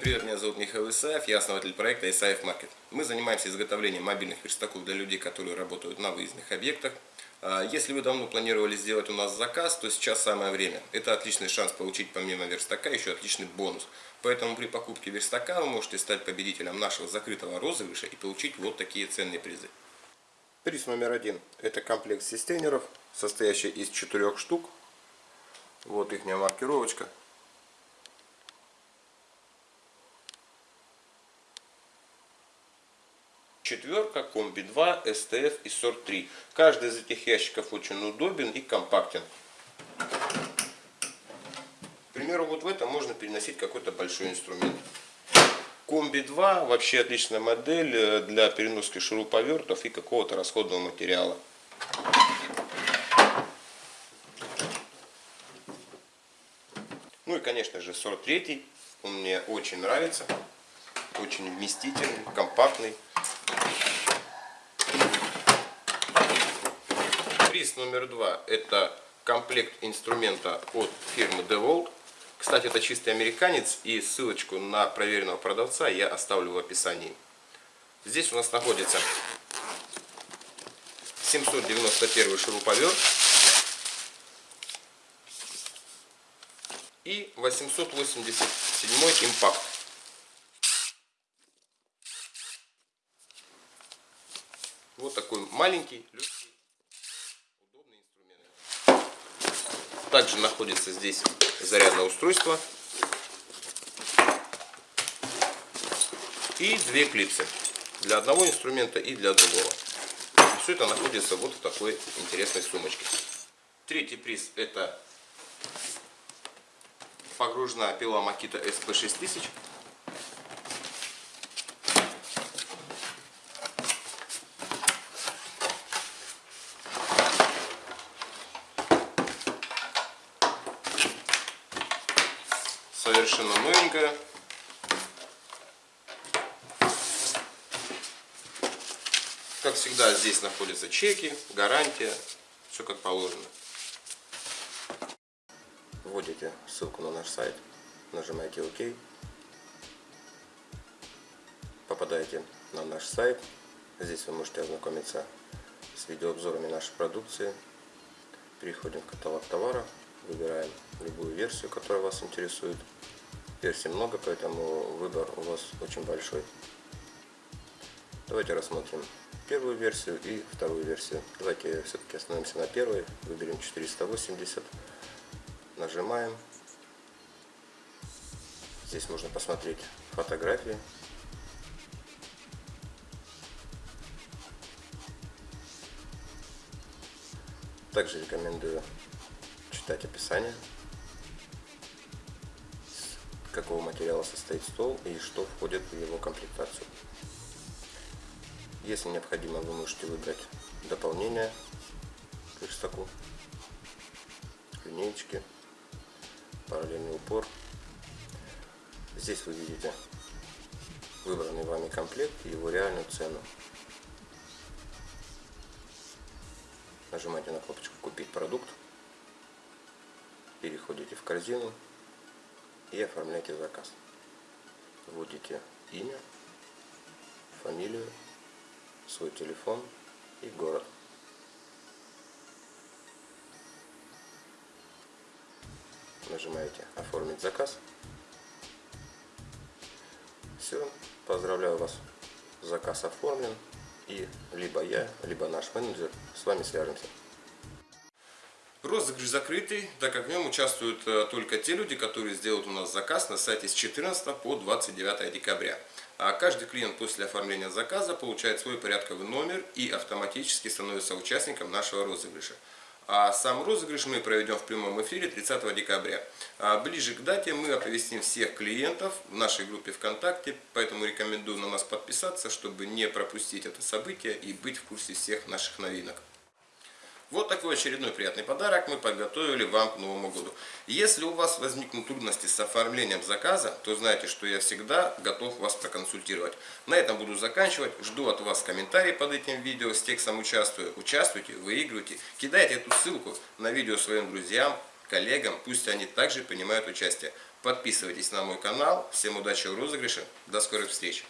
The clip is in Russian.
Привет, меня зовут Михаил Исаев, я основатель проекта Исаев Маркет. Мы занимаемся изготовлением мобильных верстаков для людей, которые работают на выездных объектах. А, если вы давно планировали сделать у нас заказ, то сейчас самое время. Это отличный шанс получить помимо верстака еще отличный бонус. Поэтому при покупке верстака вы можете стать победителем нашего закрытого розыгрыша и получить вот такие ценные призы. Приз номер один – это комплект систейнеров, состоящий из четырех штук. Вот их маркировочка. Четверка, комби 2, STF и сорт 3. Каждый из этих ящиков очень удобен и компактен. К примеру, вот в этом можно переносить какой-то большой инструмент. Комби 2 вообще отличная модель э, для переноски шуруповертов и какого-то расходного материала. Ну и конечно же сорт 3, он мне очень нравится, очень вместительный, компактный. Приз номер два – это комплект инструмента от фирмы DeWalt. Кстати, это чистый американец, и ссылочку на проверенного продавца я оставлю в описании. Здесь у нас находится 791 шуруповерт и 887 импакт. Вот такой маленький, легкий, удобный инструмент. Также находится здесь зарядное устройство. И две клипсы. Для одного инструмента и для другого. Все это находится вот в такой интересной сумочке. Третий приз это погружная пила Makita SP6000 совершенно новенькая. Как всегда, здесь находятся чеки, гарантия, все как положено. Вводите ссылку на наш сайт, нажимаете ОК, попадаете на наш сайт. Здесь вы можете ознакомиться с видеообзорами нашей продукции. Переходим в каталог товара, выбираем любую версию, которая вас интересует. Версий много, поэтому выбор у вас очень большой. Давайте рассмотрим первую версию и вторую версию. Давайте все-таки остановимся на первой. Выберем 480. Нажимаем. Здесь можно посмотреть фотографии. Также рекомендую читать описание, из какого материала состоит стол и что входит в его комплектацию. Если необходимо, вы можете выбрать дополнение к верстаку, линеечки, параллельный упор. Здесь вы видите выбранный вами комплект и его реальную цену. Нажимаете на кнопочку «Купить продукт» переходите в корзину и оформляйте заказ. Вводите имя, фамилию, свой телефон и город. Нажимаете «Оформить заказ». Все, поздравляю вас, заказ оформлен. И либо я, либо наш менеджер с вами свяжемся. Розыгрыш закрытый, так как в нем участвуют э, только те люди, которые сделают у нас заказ на сайте с 14 по 29 декабря. А каждый клиент после оформления заказа получает свой порядковый номер и автоматически становится участником нашего розыгрыша. А сам розыгрыш мы проведем в прямом эфире 30 декабря. А ближе к дате мы оповестим всех клиентов в нашей группе ВКонтакте, поэтому рекомендую на нас подписаться, чтобы не пропустить это событие и быть в курсе всех наших новинок. Вот такой очередной приятный подарок мы подготовили вам к Новому году. Если у вас возникнут трудности с оформлением заказа, то знайте, что я всегда готов вас проконсультировать. На этом буду заканчивать. Жду от вас комментарии под этим видео с текстом «Участвую». Участвуйте, выигрывайте, кидайте эту ссылку на видео своим друзьям, коллегам, пусть они также принимают участие. Подписывайтесь на мой канал. Всем удачи в розыгрыше. До скорых встреч.